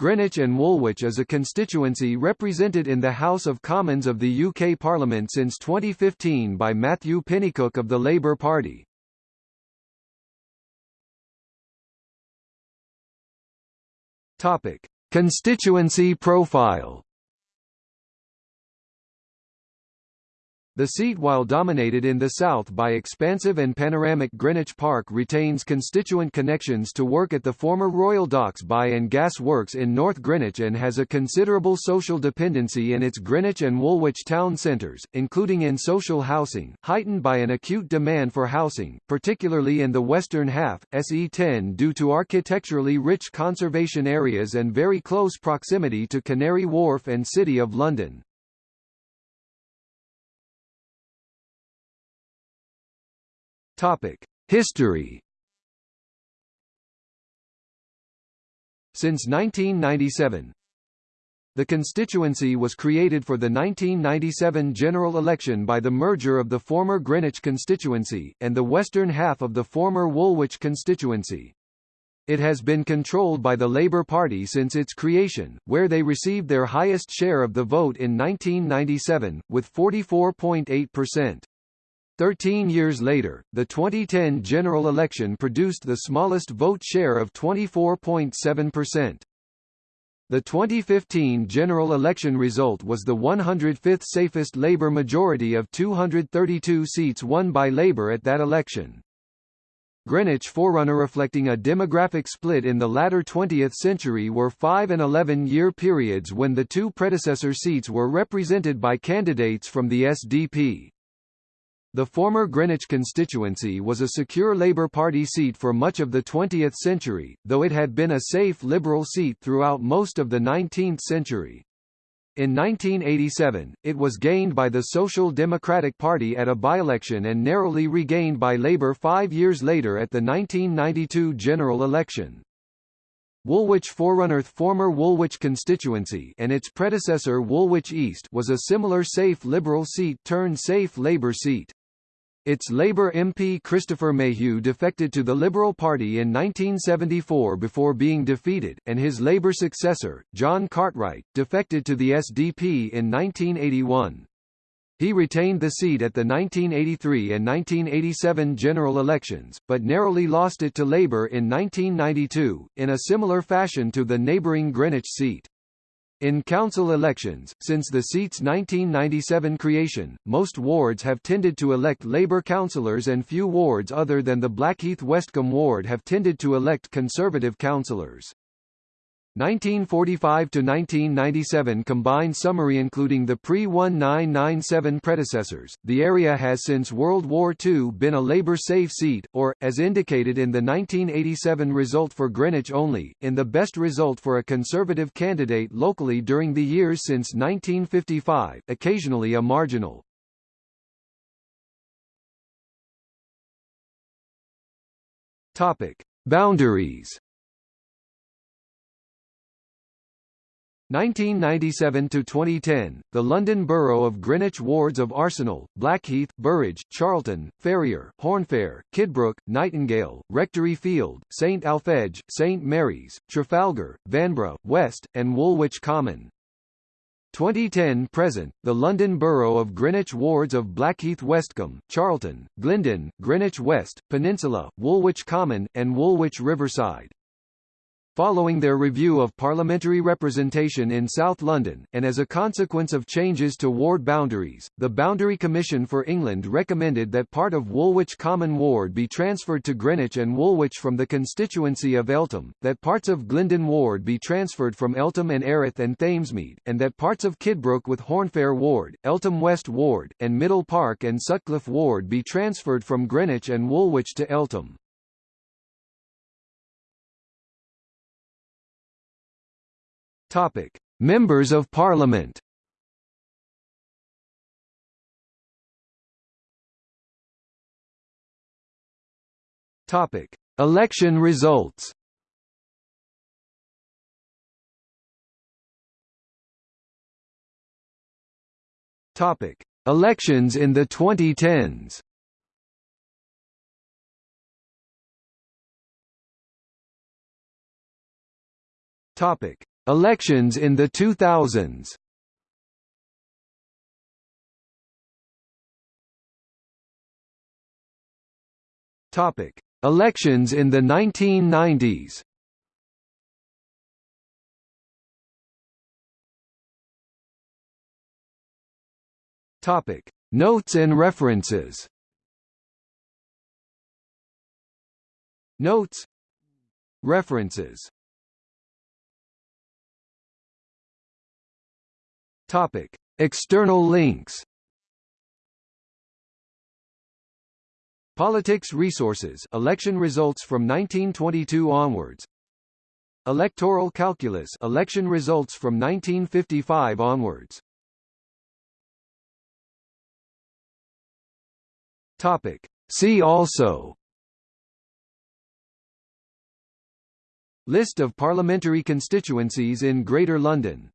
Greenwich and Woolwich is a constituency represented in the House of Commons of the UK Parliament since 2015 by Matthew Pennycook of the Labour Party. Topic: Constituency profile The seat while dominated in the south by expansive and panoramic Greenwich Park retains constituent connections to work at the former Royal Docks By and Gas Works in North Greenwich and has a considerable social dependency in its Greenwich and Woolwich town centres, including in social housing, heightened by an acute demand for housing, particularly in the western half, SE10 due to architecturally rich conservation areas and very close proximity to Canary Wharf and City of London. History. Since 1997, the constituency was created for the 1997 general election by the merger of the former Greenwich constituency, and the western half of the former Woolwich constituency. It has been controlled by the Labour Party since its creation, where they received their highest share of the vote in 1997, with 44.8%. Thirteen years later, the 2010 general election produced the smallest vote share of 24.7%. The 2015 general election result was the 105th safest Labour majority of 232 seats won by Labour at that election. Greenwich forerunner reflecting a demographic split in the latter 20th century were 5 and 11 year periods when the two predecessor seats were represented by candidates from the SDP. The former Greenwich constituency was a secure Labour Party seat for much of the 20th century, though it had been a safe Liberal seat throughout most of the 19th century. In 1987, it was gained by the Social Democratic Party at a by-election and narrowly regained by Labour five years later at the 1992 general election. Woolwich forerunner former Woolwich constituency and its predecessor Woolwich East was a similar safe Liberal seat turned safe Labour seat. Its Labour MP Christopher Mayhew defected to the Liberal Party in 1974 before being defeated, and his Labour successor, John Cartwright, defected to the SDP in 1981. He retained the seat at the 1983 and 1987 general elections, but narrowly lost it to Labour in 1992, in a similar fashion to the neighbouring Greenwich seat. In council elections, since the seat's 1997 creation, most wards have tended to elect Labour councillors and few wards other than the Blackheath Westcombe ward have tended to elect Conservative councillors. 1945 to 1997 combined summary including the pre-1997 predecessors. The area has since World War II been a Labour safe seat, or, as indicated in the 1987 result for Greenwich only, in the best result for a Conservative candidate locally during the years since 1955, occasionally a marginal. Topic: Boundaries 1997 to 2010, the London Borough of Greenwich wards of Arsenal, Blackheath, Burrage, Charlton, Ferrier, Hornfair, Kidbrooke, Nightingale, Rectory Field, St Alphege, St Mary's, Trafalgar, Vanbrugh, West, and Woolwich Common. 2010 present, the London Borough of Greenwich wards of Blackheath Westcombe, Charlton, Glyndon, Greenwich West, Peninsula, Woolwich Common, and Woolwich Riverside. Following their review of parliamentary representation in South London, and as a consequence of changes to ward boundaries, the Boundary Commission for England recommended that part of Woolwich Common Ward be transferred to Greenwich and Woolwich from the constituency of Eltham, that parts of Glyndon Ward be transferred from Eltham and Erith and Thamesmead, and that parts of Kidbrooke with Hornfair Ward, Eltham West Ward, and Middle Park and Sutcliffe Ward be transferred from Greenwich and Woolwich to Eltham. Topic: Members of Parliament. Topic: Election results. Topic: Elections in the 2010s. Topic: Elections in the 2000s Topic: Elections in the 1990s. Topic: Notes and references. Notes. References Topic: External links. Politics Resources. Election results from 1922 onwards. Electoral Calculus. Election results from 1955 onwards. Topic. See also. List of parliamentary constituencies in Greater London